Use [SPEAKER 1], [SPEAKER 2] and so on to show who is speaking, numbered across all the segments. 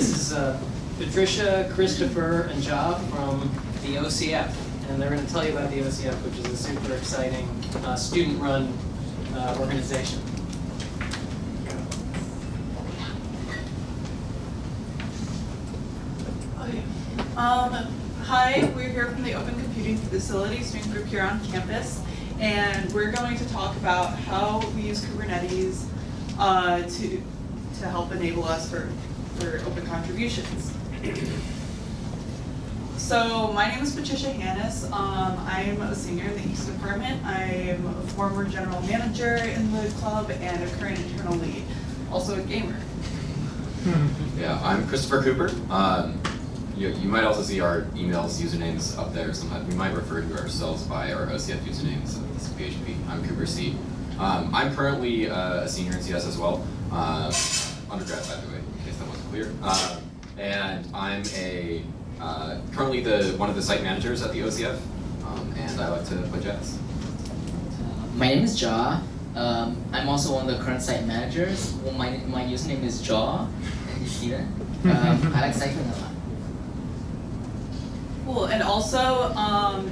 [SPEAKER 1] this is uh, Patricia, Christopher, and Ja from the OCF. And they're going to tell you about the OCF, which is a super exciting uh, student-run uh, organization.
[SPEAKER 2] Um, hi, we're here from the Open Computing Facility student group here on campus, and we're going to talk about how we use Kubernetes uh, to to help enable us for for open contributions. So my name is Patricia Hannes. Um, I'm a senior in the EECS Department. I'm a former general manager in the club and a current internal lead, also a gamer.
[SPEAKER 3] Yeah, I'm Christopher Cooper. Um, you, you might also see our emails, usernames up there. Sometimes we might refer to ourselves by our OCF usernames. So this is PHP. I'm Cooper C. Um, I'm currently uh, a senior in CS as well. Uh, undergrad, by the way, in case that wasn't clear. Uh, and I'm a uh, currently the one of the site managers at the OCF, um, and I like to play jazz.
[SPEAKER 4] My name is Ja. Um, I'm also one of the current site managers. Well, my, my username is Jaw. You see that? Um, I like cycling a lot.
[SPEAKER 2] Cool, and also, um,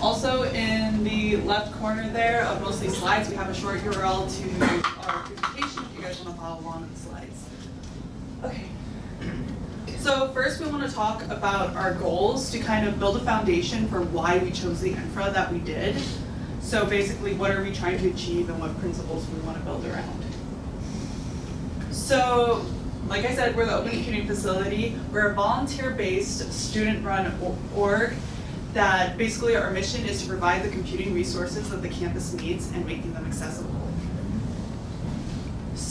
[SPEAKER 2] also in the left corner there of mostly slides, we have a short URL to our presentation if you guys want to follow along with the slides. Okay. So first we want to talk about our goals to kind of build a foundation for why we chose the infra that we did. So basically, what are we trying to achieve and what principles we want to build around. So, like I said, we're the Open Computing Facility. We're a volunteer-based, student-run org that basically our mission is to provide the computing resources that the campus needs and making them accessible.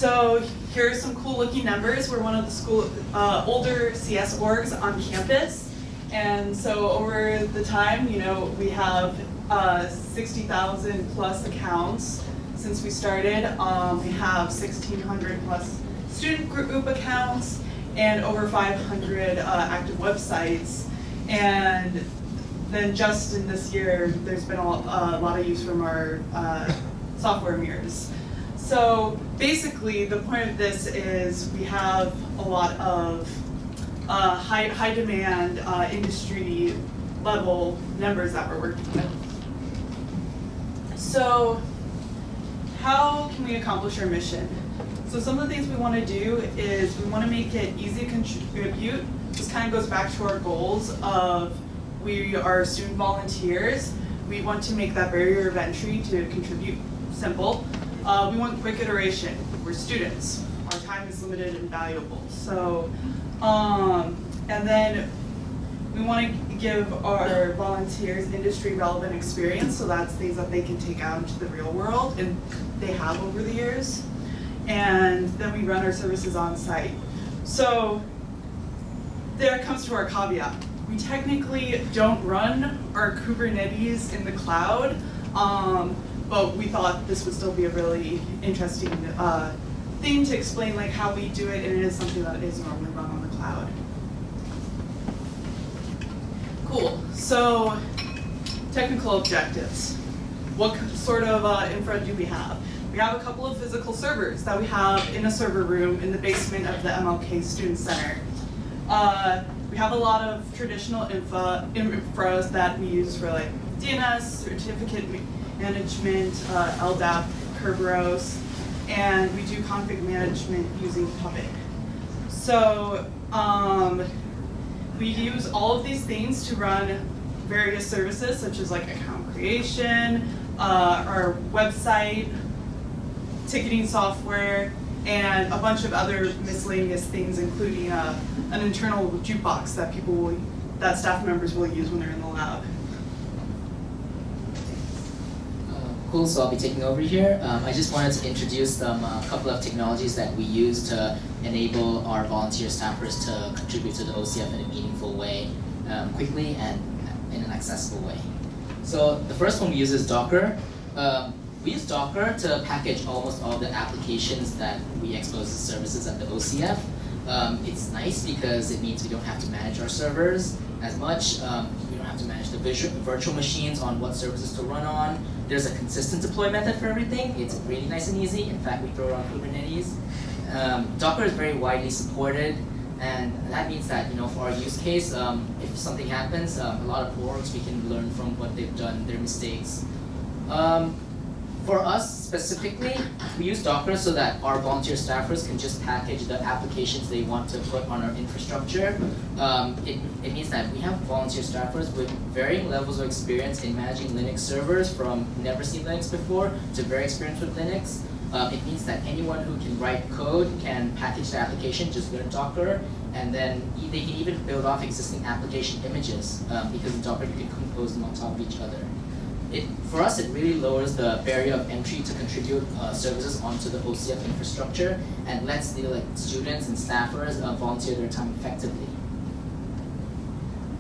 [SPEAKER 2] So here are some cool looking numbers. We're one of the school uh, older CS orgs on campus. And so over the time, you know, we have uh, 60,000 plus accounts since we started. Um, we have 1,600 plus student group accounts and over 500 uh, active websites. And then just in this year, there's been a, lot of use from our uh, software mirrors. So basically, the point of this is we have a lot of uh, high, high demand uh, industry level numbers that we're working with. So how can we accomplish our mission? So some of the things we want to do is we want to make it easy to contribute. This kind of goes back to our goals of we are student volunteers. We want to make that barrier of entry to contribute simple. Uh, we want quick iteration. We're students. Our time is limited and valuable. So, um, and then we want to give our volunteers industry relevant experience. So that's things that they can take out into the real world and they have over the years. And then we run our services on site. So there comes to our caveat. We technically don't run our Kubernetes in the cloud. Um, but we thought this would still be a really interesting uh, thing to explain like how we do it, and it is something that is normally run on the cloud. Cool, so technical objectives. What sort of uh, infra do we have? We have a couple of physical servers that we have in a server room in the basement of the MLK Student Center. Uh, we have a lot of traditional infra, infras that we use for like DNS, certificate management, uh, LDAP, Kerberos, and we do config management using Puppet. So um, we use all of these things to run various services such as like account creation, uh, our website, ticketing software, and a bunch of other miscellaneous things, including uh, an internal jukebox that people will, that staff members will use when they're in the lab.
[SPEAKER 4] Cool, so I'll be taking over here. Um, I just wanted to introduce them a couple of technologies that we use to enable our volunteer staffers to contribute to the OCF in a meaningful way, um, quickly and in an accessible way. So the first one we use is Docker. Um, we use Docker to package almost all the applications that we expose as services at the OCF. Um, it's nice because it means we don't have to manage our servers as much. Um, don't have to manage the virtual machines on what services to run on. There's a consistent deploy method for everything. It's really nice and easy. In fact, we throw it on Kubernetes. um, Docker is very widely supported, and that means that you know for our use case, um, if something happens, um, a lot of orgs we can learn from what they've done, their mistakes. Um, for us specifically, we use Docker so that our volunteer staffers can just package the applications they want to put on our infrastructure. Um, it, it means that we have volunteer staffers with varying levels of experience in managing Linux servers from never seen Linux before to very experienced with Linux. Um, it means that anyone who can write code can package the application, just learn Docker, and then they can even build off existing application images um, because in Docker you can compose them on top of each other. It, for us, it really lowers the barrier of entry to contribute uh, services onto the OCF infrastructure and lets the like students and staffers uh, volunteer their time effectively.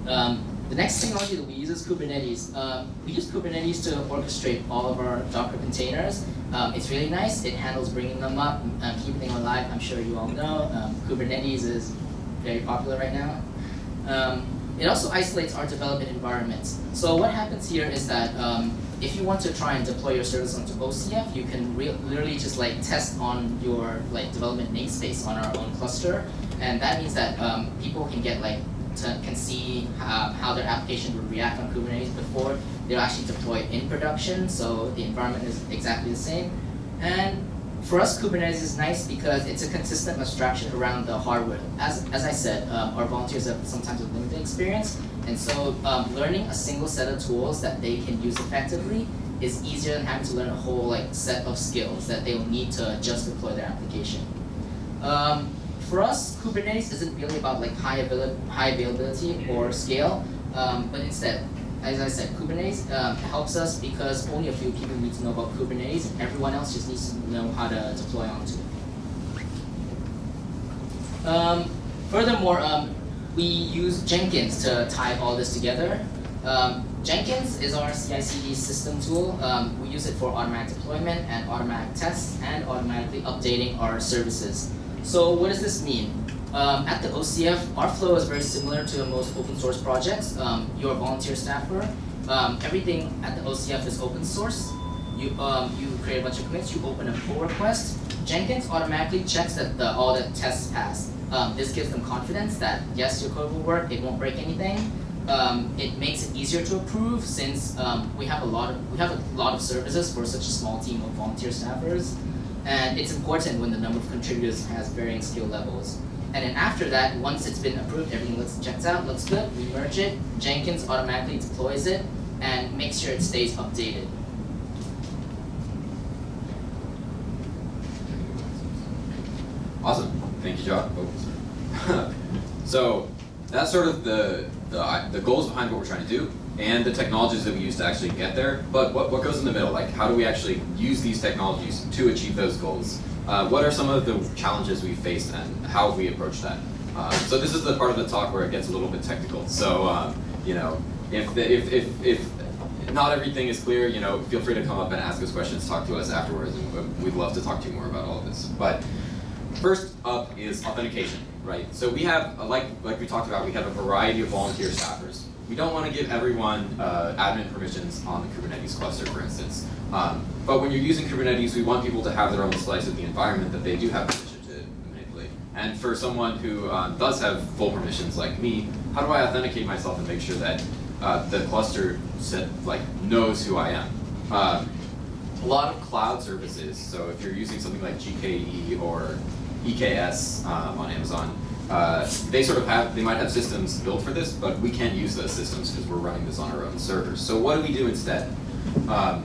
[SPEAKER 4] Um, the next technology that we use is Kubernetes. Um, we use Kubernetes to orchestrate all of our Docker containers. Um, it's really nice. It handles bringing them up, um, keeping them alive. I'm sure you all know. Um, Kubernetes is very popular right now. It also isolates our development environments. So what happens here is that um, if you want to try and deploy your service onto OCF, you can literally just like test on your like development namespace on our own cluster, and that means that um, people can get like can see how, how their application would react on Kubernetes before they're actually deployed in production. So the environment is exactly the same, and for us, Kubernetes is nice because it's a consistent abstraction around the hardware. As, as I said, um, our volunteers have sometimes a limited experience, and so um, learning a single set of tools that they can use effectively is easier than having to learn a whole like set of skills that they will need to just deploy their application. Um, for us, Kubernetes isn't really about like high, avail- high availability or scale, um, but instead, as I said, Kubernetes um, helps us because only a few people need to know about Kubernetes, everyone else just needs to know how to deploy onto it. Um, furthermore, um, we use Jenkins to tie all this together. Um, Jenkins is our CI/CD system tool. Um, we use it for automatic deployment and automatic tests and automatically updating our services. So what does this mean? Um, at the OCF, our flow is very similar to most open source projects. Um, you're a volunteer staffer. Um, everything at the OCF is open source. You, um, you create a bunch of commits, you open a pull request. Jenkins automatically checks that the, all the tests pass. Um, this gives them confidence that yes, your code will work, it won't break anything. Um, it makes it easier to approve since we have a lot of we have a lot of services for such a small team of volunteer staffers, and it's important when the number of contributors has varying skill levels. And then after that, once it's been approved, everything looks checks out, looks good, we merge it, Jenkins automatically deploys it and makes sure it stays updated.
[SPEAKER 3] Awesome. Thank you, Josh. Oh, so that's sort of the, the the goals behind what we're trying to do and the technologies that we use to actually get there. But what, what goes in the middle? Like how do we actually use these technologies to achieve those goals? Uh, what are some of the challenges we faced and how have we approached that? Uh, so this is the part of the talk where it gets a little bit technical. So um, you know, if, the, if, if, if not everything is clear, you know, feel free to come up and ask us questions, talk to us afterwards, and we'd love to talk to you more about all of this. But First up is authentication, right? So we have, uh, like, like we talked about, we have a variety of volunteer staffers. We don't want to give everyone uh, admin permissions on the Kubernetes cluster, for instance. Um, but when you're using Kubernetes, we want people to have their own slice of the environment that they do have permission to manipulate. And for someone who um, does have full permissions like me, how do I authenticate myself and make sure that uh, the cluster set, like knows who I am? Um, a lot of cloud services, so if you're using something like GKE or EKS um, on Amazon, uh, they sort of have, they might have systems built for this, but we can't use those systems because we're running this on our own servers. So what do we do instead? Um,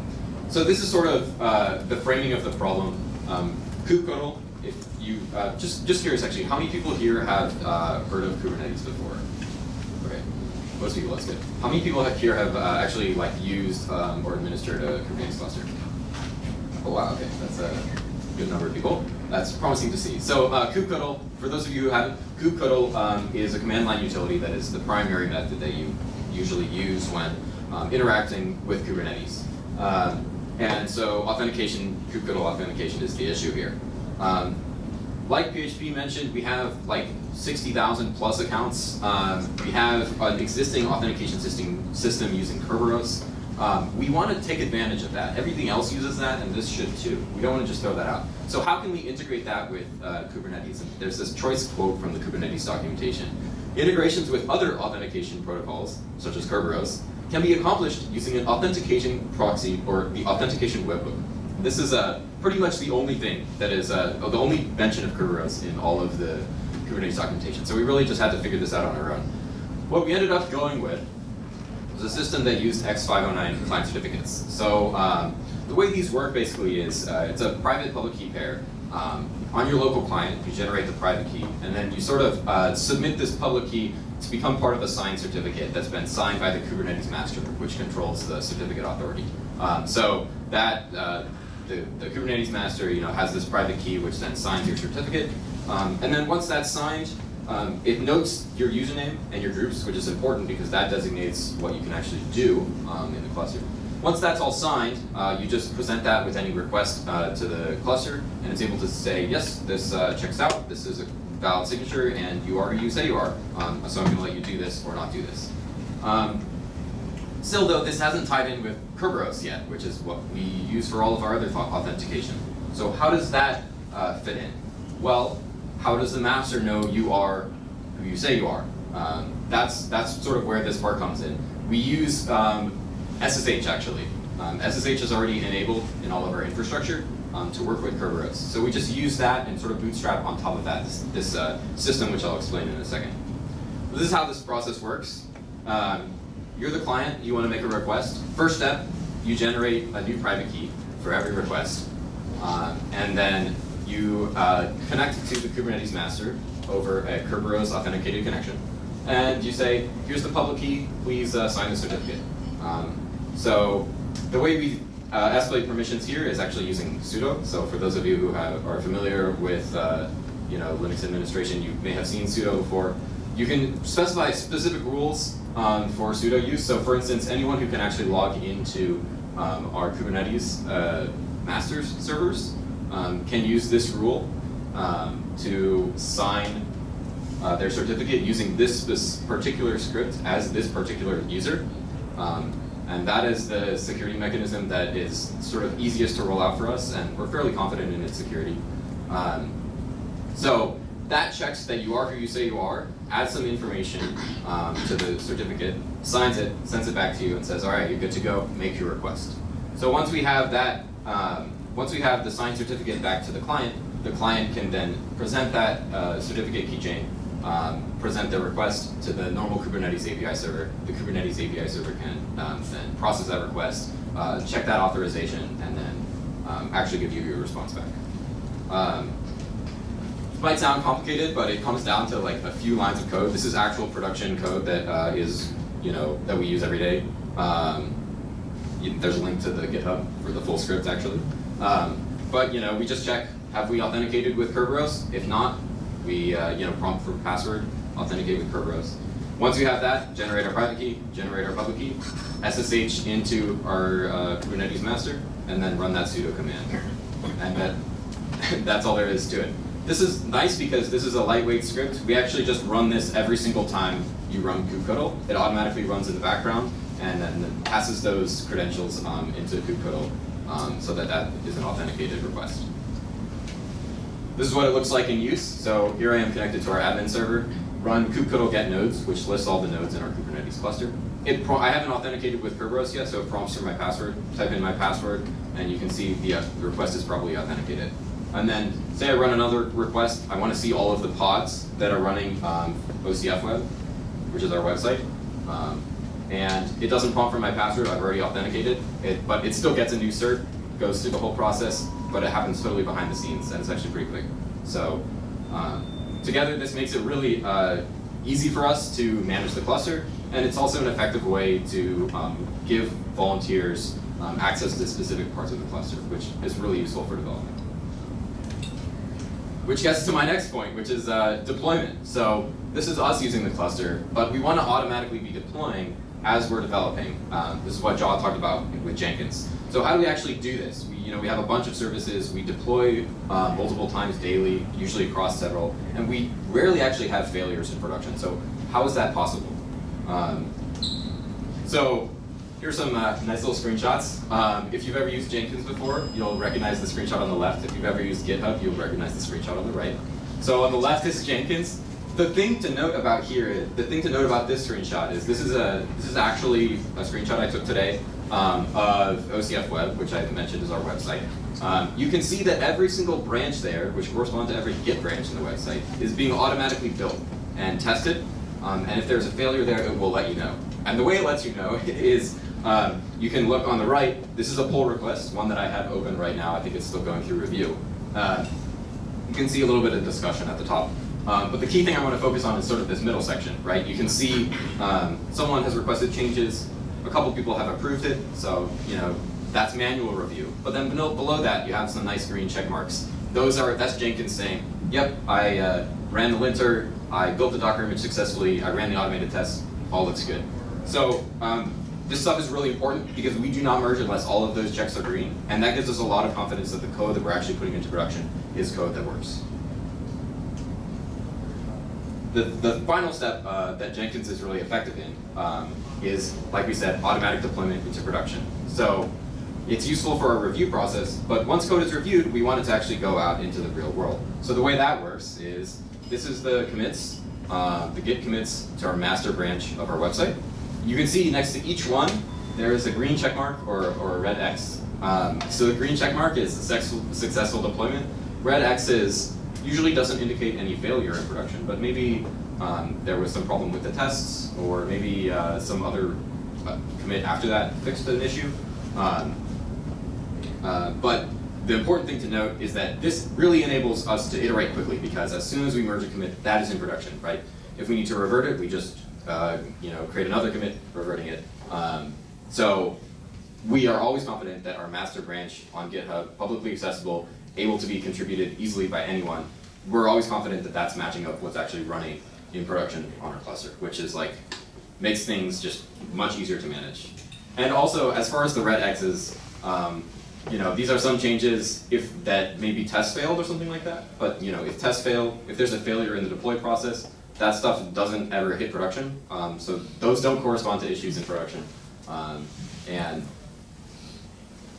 [SPEAKER 3] so this is sort of uh, the framing of the problem. Um, kubectl, if you, uh, just, just curious actually, how many people here have uh, heard of Kubernetes before? Okay, most people, that's good. How many people here have uh, actually like used um, or administered a Kubernetes cluster? Oh wow, okay, that's a good number of people. That's promising to see. So uh, kubectl, for those of you who haven't, kubectl um, is a command line utility that is the primary method that you usually use when um, interacting with Kubernetes. Um, and so authentication, kubectl authentication is the issue here. Um, like PHP mentioned, we have like 60,000 plus accounts. Um, we have an existing authentication system, system using Kerberos. Um, we want to take advantage of that. Everything else uses that, and this should too. We don't want to just throw that out. So how can we integrate that with uh, Kubernetes? And there's this choice quote from the Kubernetes documentation. Integrations with other authentication protocols, such as Kerberos, can be accomplished using an authentication proxy or the authentication webhook. This is uh, pretty much the only thing that is, uh, the only mention of Kerberos in all of the Kubernetes documentation. So we really just had to figure this out on our own. What we ended up going with was a system that used X509 client certificates. So um, the way these work basically is uh, it's a private public key pair. Um, on your local client, you generate the private key, and then you sort of uh, submit this public key to become part of a signed certificate that's been signed by the Kubernetes master, which controls the certificate authority. Um, so that uh, the, the Kubernetes master, you know, has this private key which then signs your certificate, um, and then once that's signed, um, it notes your username and your groups, which is important because that designates what you can actually do um, in the cluster. Once that's all signed, uh, you just present that with any request uh, to the cluster, and it's able to say, yes, this uh, checks out, this is a valid signature, and you are who you say you are. Um, so I'm going to let you do this or not do this. Um, still, though, this hasn't tied in with Kerberos yet, which is what we use for all of our other authentication. So how does that uh, fit in? Well, how does the master know you are who you say you are? Um, that's, that's sort of where this part comes in. We use um, SSH actually. Um, SSH is already enabled in all of our infrastructure um, to work with Kerberos. So we just use that and sort of bootstrap on top of that this, this uh, system, which I'll explain in a second. This is how this process works. Um, you're the client, you want to make a request. First step, you generate a new private key for every request. Um, and then you uh, connect to the Kubernetes master over a Kerberos authenticated connection. And you say, here's the public key, please uh, sign the certificate. Um, so the way we uh, escalate permissions here is actually using sudo. So for those of you who have, are familiar with uh, you know, Linux administration, you may have seen sudo before. You can specify specific rules um, for sudo use. So for instance, anyone who can actually log into um, our Kubernetes uh, masters servers um, can use this rule um, to sign uh, their certificate using this, particular script as this particular user. Um, and that is the security mechanism that is sort of easiest to roll out for us, and we're fairly confident in its security. Um, so that checks that you are who you say you are, adds some information um, to the certificate, signs it, sends it back to you, and says, all right, you're good to go, make your request. So once we have that um, once we have the signed certificate back to the client, the client can then present that uh, certificate keychain, um, present the request to the normal Kubernetes API server. The Kubernetes API server can um, then process that request, uh, check that authorization, and then um, actually give you your response back. Um, it might sound complicated, but it comes down to like a few lines of code. This is actual production code that uh, is, you know, that we use every day. Um, there's a link to the GitHub for the full script actually. Um, but you know, we just check, have we authenticated with Kerberos? If not, we uh, you know prompt for password, authenticate with Kerberos. Once we have that, generate our private key, generate our public key, SSH into our uh, Kubernetes master, and then run that sudo command. And that, that's all there is to it. This is nice because this is a lightweight script. We actually just run this every single time you run kubectl. It automatically runs in the background and then passes those credentials um, into kubectl um, so that that is an authenticated request. This is what it looks like in use. So here I am connected to our admin server, run kubectl get nodes, which lists all the nodes in our Kubernetes cluster. It I haven't authenticated with Kerberos yet, so it prompts for my password. Type in my password, and you can see the, uh, the request is probably authenticated. And then say I run another request, I want to see all of the pods that are running um, OCF Web, which is our website. Um, and it doesn't prompt for my password, I've already authenticated it, but it still gets a new cert, goes through the whole process, but it happens totally behind the scenes, and it's actually pretty quick. So um, together, this makes it really uh, easy for us to manage the cluster, and it's also an effective way to um, give volunteers um, access to specific parts of the cluster, which is really useful for development. Which gets to my next point, which is uh, deployment. So this is us using the cluster, but we want to automatically be deploying as we're developing. Um, this is what Jaw talked about with Jenkins. So how do we actually do this? We, you know, we have a bunch of services, we deploy uh, multiple times daily, usually across several, and we rarely actually have failures in production. So how is that possible? Um, so here's some uh, nice little screenshots. Um, if you've ever used Jenkins before, you'll recognize the screenshot on the left. If you've ever used GitHub, you'll recognize the screenshot on the right. So on the left is Jenkins. The thing to note about here, the thing to note about this screenshot is this is a this is actually a screenshot I took today um, of OCF Web, which I mentioned is our website. Um, you can see that every single branch there, which corresponds to every Git branch in the website, is being automatically built and tested. Um, and if there's a failure there, it will let you know. And the way it lets you know is um, you can look on the right. This is a pull request, one that I have open right now. I think it's still going through review. Uh, you can see a little bit of discussion at the top. Um, but the key thing I want to focus on is sort of this middle section, right? You can see um, someone has requested changes, a couple people have approved it, so you know that's manual review. But then below, that, you have some nice green check marks. Those are that's Jenkins saying, "Yep, I uh, ran the linter, I built the Docker image successfully, I ran the automated tests, all looks good." So um, this stuff is really important because we do not merge unless all of those checks are green, and that gives us a lot of confidence that the code that we're actually putting into production is code that works. The, the final step uh, that Jenkins is really effective in um, is, like we said, automatic deployment into production. So it's useful for our review process, but once code is reviewed, we want it to actually go out into the real world. So the way that works is, this is the commits, uh, the git commits to our master branch of our website. You can see next to each one, there is a green check mark or, or a red X. Um, so the green check mark is successful, successful deployment. Red X is usually doesn't indicate any failure in production, but maybe um, there was some problem with the tests, or maybe uh, some other uh, commit after that fixed an issue. Um, uh, but the important thing to note is that this really enables us to iterate quickly because as soon as we merge a commit, that is in production, right? If we need to revert it, we just uh, you know create another commit, reverting it. Um, so we are always confident that our master branch on GitHub, publicly accessible, able to be contributed easily by anyone, we're always confident that that's matching up what's actually running in production on our cluster, which is like, makes things just much easier to manage. And also, as far as the red X's, um, you know, these are some changes if that maybe test failed or something like that. But you know, if tests fail, if there's a failure in the deploy process, that stuff doesn't ever hit production. Um, so those don't correspond to issues in production. Um, and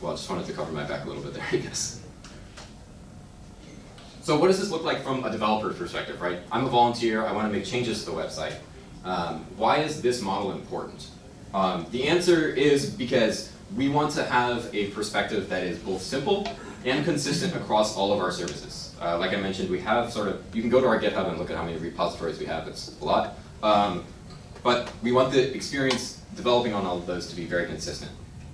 [SPEAKER 3] well, I just wanted to cover my back a little bit there, I guess. So what does this look like from a developer perspective, right? I'm a volunteer, I want to make changes to the website. Um, why is this model important? Um, the answer is because we want to have a perspective that is both simple and consistent across all of our services. Uh, like I mentioned, we have sort of, you can go to our GitHub and look at how many repositories we have, it's a lot. Um, but we want the experience developing on all of those to be very consistent.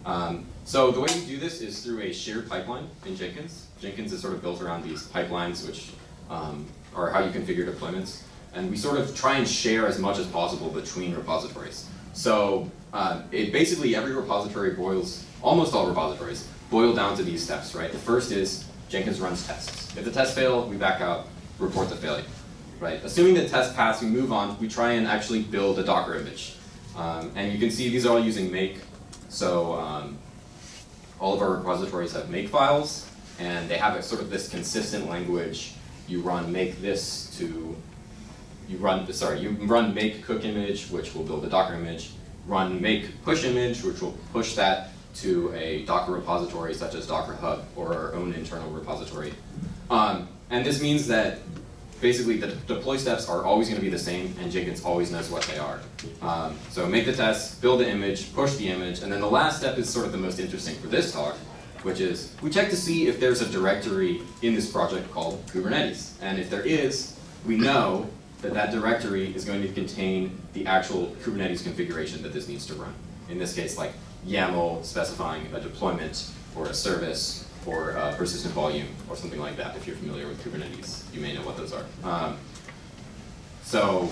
[SPEAKER 3] Um, so the way we do this is through a shared pipeline in Jenkins. Jenkins is sort of built around these pipelines, which um, are how you configure deployments. And we sort of try and share as much as possible between repositories. So uh, it basically every repository boils, almost all repositories, boil down to these steps, right? The first is Jenkins runs tests. If the tests fail, we back out, report the failure, right? Assuming the test pass, we move on, we try and actually build a Docker image. Um, and you can see these are all using make. So um, all of our repositories have make files, and they have a sort of this consistent language. You run make this to, you run, sorry, you run make cook image, which will build a Docker image. Run make push image, which will push that to a Docker repository such as Docker Hub or our own internal repository. Um, and this means that basically the deploy steps are always going to be the same and Jenkins always knows what they are. Um, so make the test, build the image, push the image, and then the last step is sort of the most interesting for this talk, which is we check to see if there's a directory in this project called Kubernetes. And if there is, we know that that directory is going to contain the actual Kubernetes configuration that this needs to run. In this case, like YAML specifying a deployment or a service or a persistent volume or something like that. If you're familiar with Kubernetes, you may know what those are. Um, so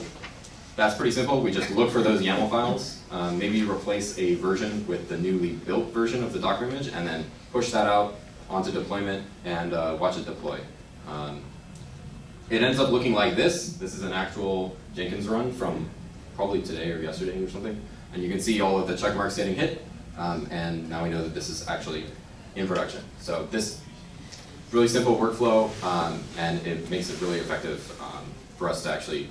[SPEAKER 3] that's pretty simple. We just look for those YAML files, um, maybe replace a version with the newly built version of the Docker image, and then push that out onto deployment and uh, watch it deploy. Um, it ends up looking like this. This is an actual Jenkins run from probably today or yesterday or something. And you can see all of the check marks getting hit. Um, and now we know that this is actually in production. So this really simple workflow, um, and it makes it really effective um, for us to actually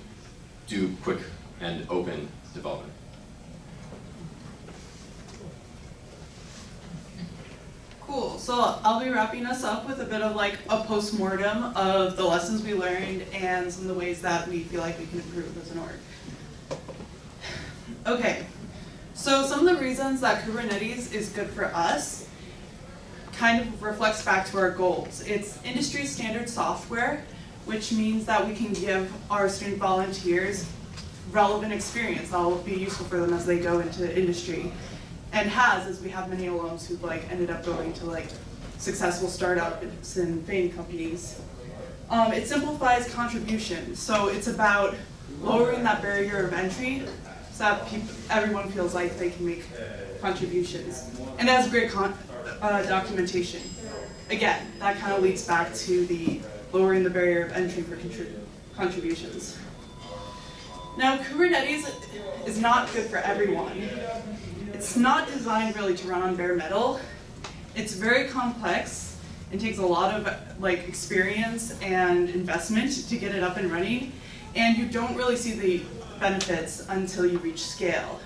[SPEAKER 3] do quick and open development.
[SPEAKER 2] Cool. So I'll be wrapping us up with a bit of like a post-mortem of the lessons we learned and some of the ways that we feel like we can improve as an org. Okay, so some of the reasons that Kubernetes is good for us kind of reflects back to our goals. It's industry standard software, which means that we can give our student volunteers relevant experience that will be useful for them as they go into industry. And has, as we have many alums who've like ended up going to like successful startups and FAANG companies. Um, it simplifies contribution, so it's about lowering that barrier of entry so that everyone feels like they can make contributions. And it has great con uh, documentation. Again, that kind of leads back to the lowering the barrier of entry for contrib contributions. Now, Kubernetes is not good for everyone. It's not designed really to run on bare metal. It's very complex and takes a lot of like experience and investment to get it up and running. And you don't really see the benefits until you reach scale.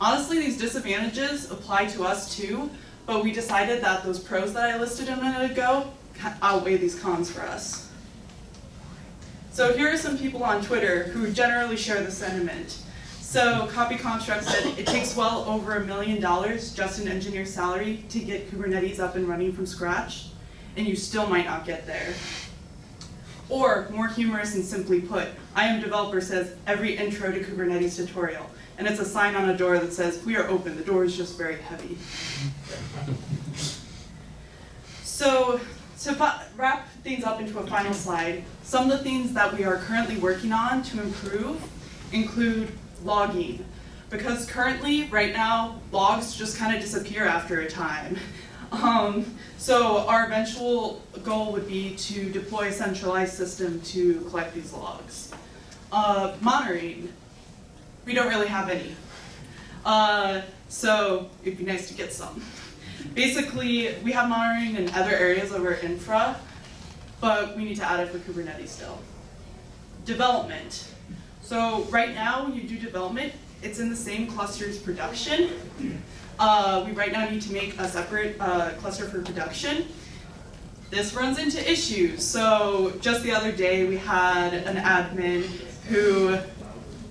[SPEAKER 2] Honestly, these disadvantages apply to us too, but we decided that those pros that I listed a minute ago outweigh these cons for us. So here are some people on Twitter who generally share the sentiment. So Copy Construct said it takes well over a million dollars just an engineer's salary to get Kubernetes up and running from scratch, and you still might not get there. Or, more humorous and simply put, I am developer says every intro to Kubernetes tutorial, and it's a sign on a door that says, we are open, the door is just very heavy. so, to wrap things up into a final slide, some of the things that we are currently working on to improve include logging. Because currently, right now, logs just kind of disappear after a time. Um, so our eventual goal would be to deploy a centralized system to collect these logs. Uh, monitoring, we don't really have any. Uh, so it'd be nice to get some. Basically, we have monitoring in other areas of our infra, but we need to add it for Kubernetes still. Development. So right now, when you do development, it's in the same cluster as production. Uh, we right now need to make a separate uh, cluster for production. This runs into issues. So just the other day, we had an admin who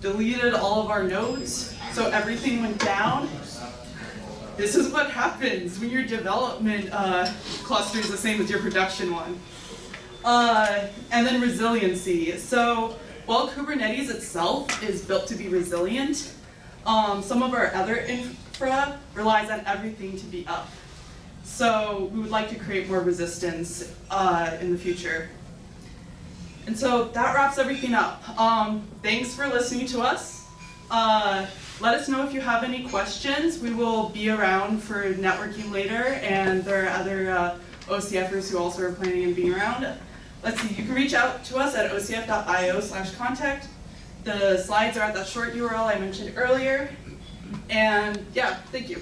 [SPEAKER 2] deleted all of our nodes, so everything went down. This is what happens when your development uh, cluster is the same as your production one. Uh, and then resiliency. So while Kubernetes itself is built to be resilient, um, some of our other infra relies on everything to be up. So we would like to create more resistance uh, in the future. And so that wraps everything up. Um, thanks for listening to us. Uh, let us know if you have any questions. We will be around for networking later, and there are other uh, OCFers who also are planning on being around. Let's see, you can reach out to us at ocf.io slash contact. The slides are at that short URL I mentioned earlier. And yeah, thank you.